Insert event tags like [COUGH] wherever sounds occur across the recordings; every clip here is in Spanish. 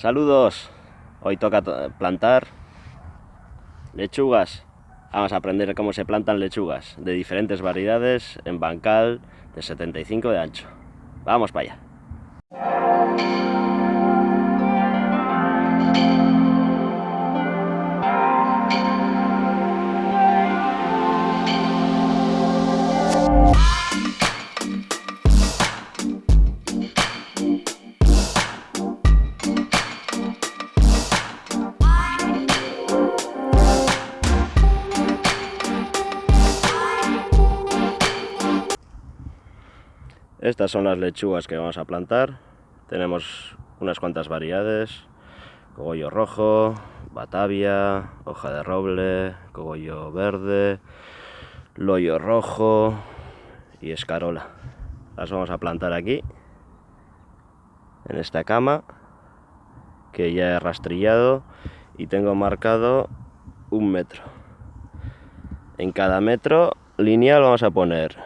Saludos. Hoy toca plantar lechugas. Vamos a aprender cómo se plantan lechugas de diferentes variedades en bancal de 75 de ancho. Vamos para allá. Estas son las lechugas que vamos a plantar. Tenemos unas cuantas variedades. Cogollo rojo, batavia, hoja de roble, cogollo verde, loyo rojo y escarola. Las vamos a plantar aquí, en esta cama, que ya he rastrillado y tengo marcado un metro. En cada metro lineal vamos a poner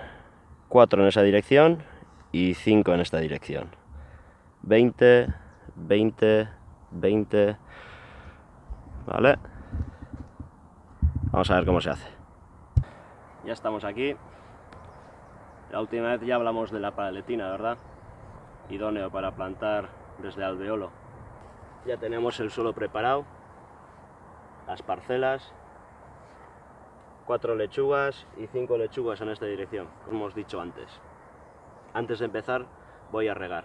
cuatro en esa dirección y 5 en esta dirección. 20, 20, 20, ¿vale? Vamos a ver cómo se hace. Ya estamos aquí. La última vez ya hablamos de la paletina, ¿verdad? Idóneo para plantar desde alveolo. Ya tenemos el suelo preparado, las parcelas, cuatro lechugas y cinco lechugas en esta dirección, como hemos dicho antes. Antes de empezar voy a regar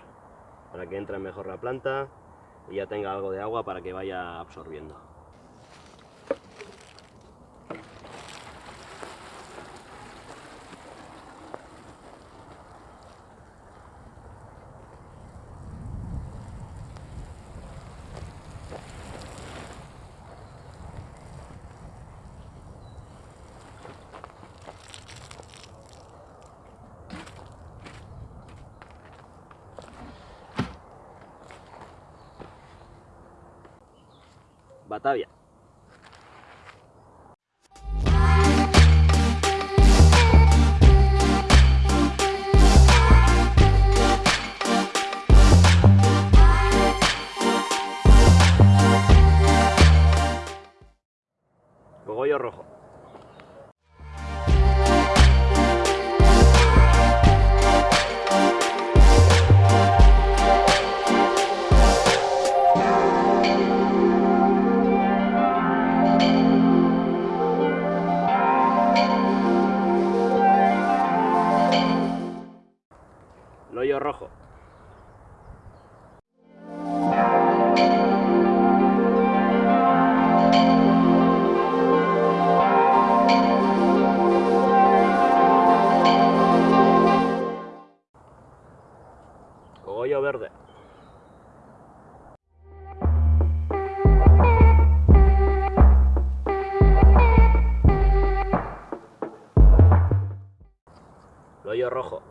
para que entre mejor la planta y ya tenga algo de agua para que vaya absorbiendo. Batavia. Rojo.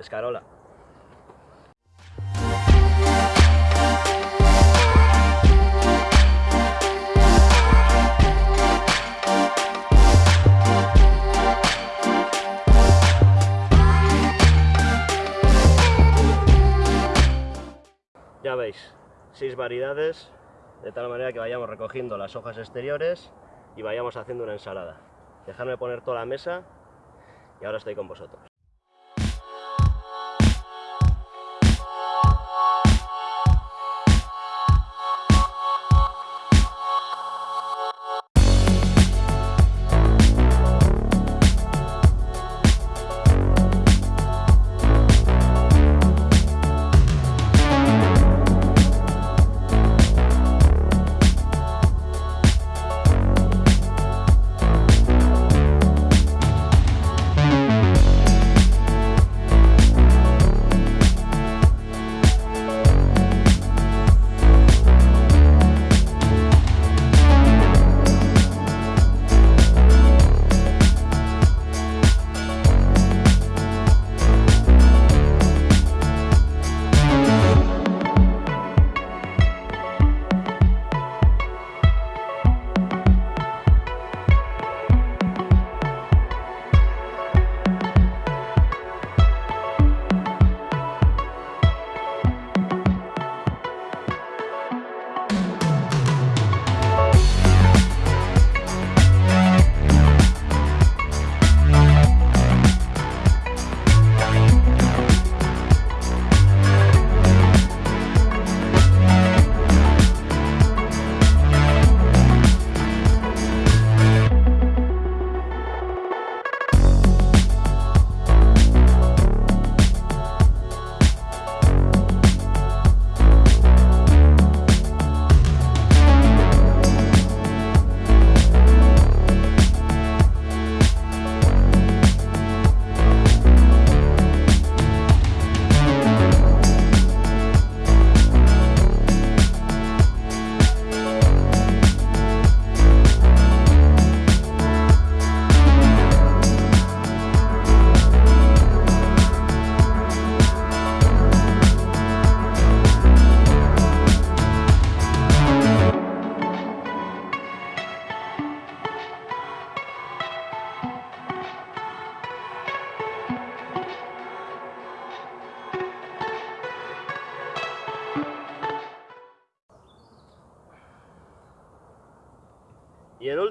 Escarola. Veis, seis variedades, de tal manera que vayamos recogiendo las hojas exteriores y vayamos haciendo una ensalada. Dejadme poner toda la mesa y ahora estoy con vosotros.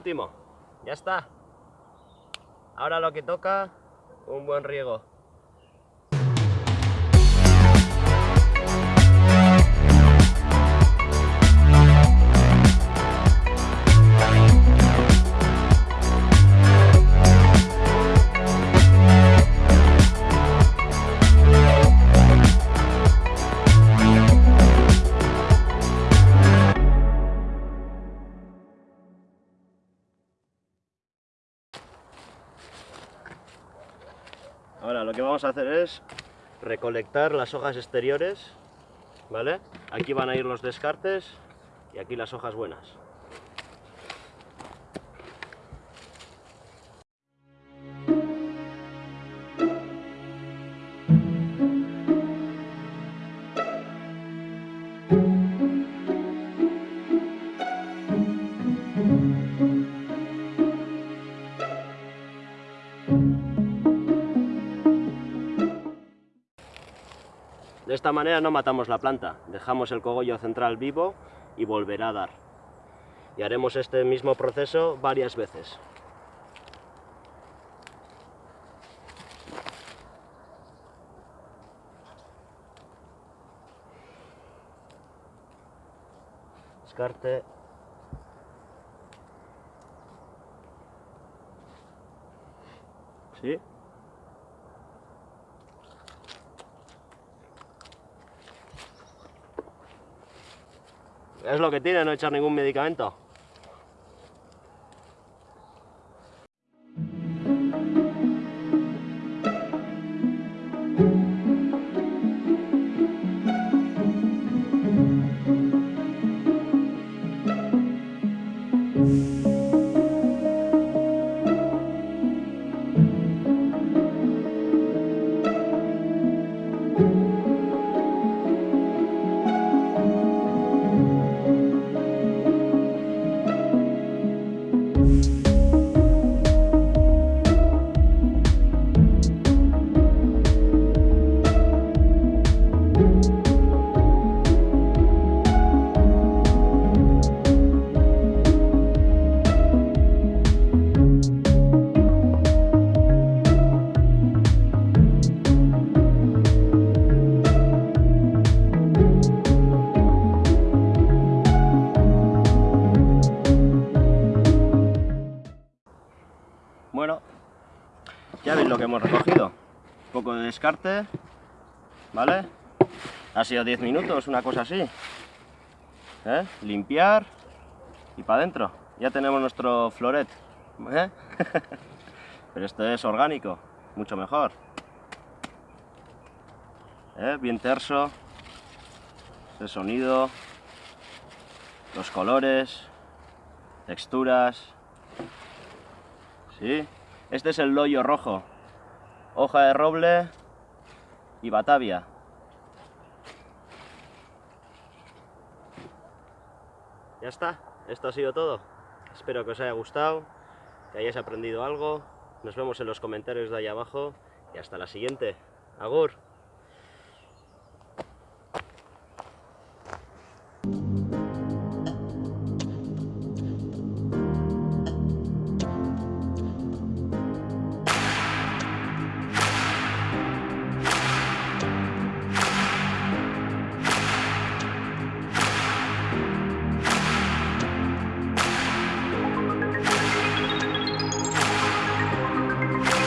Último, ya está. Ahora lo que toca, un buen riego. Vamos a hacer es recolectar las hojas exteriores, ¿vale? Aquí van a ir los descartes y aquí las hojas buenas. De esta manera no matamos la planta, dejamos el cogollo central vivo y volverá a dar. Y haremos este mismo proceso varias veces. Descarte. ¿Sí? Es lo que tiene no echar ningún medicamento. Ya veis lo que hemos recogido. Un poco de descarte, ¿vale? Ha sido 10 minutos, una cosa así. ¿Eh? Limpiar y para adentro. Ya tenemos nuestro floret. ¿eh? [LAUGHS] Pero esto es orgánico, mucho mejor. ¿Eh? Bien terso. El sonido. Los colores. Texturas. ¿Sí? Este es el loyo rojo. Hoja de roble y batavia. Ya está, esto ha sido todo. Espero que os haya gustado, que hayáis aprendido algo. Nos vemos en los comentarios de ahí abajo y hasta la siguiente. Agur.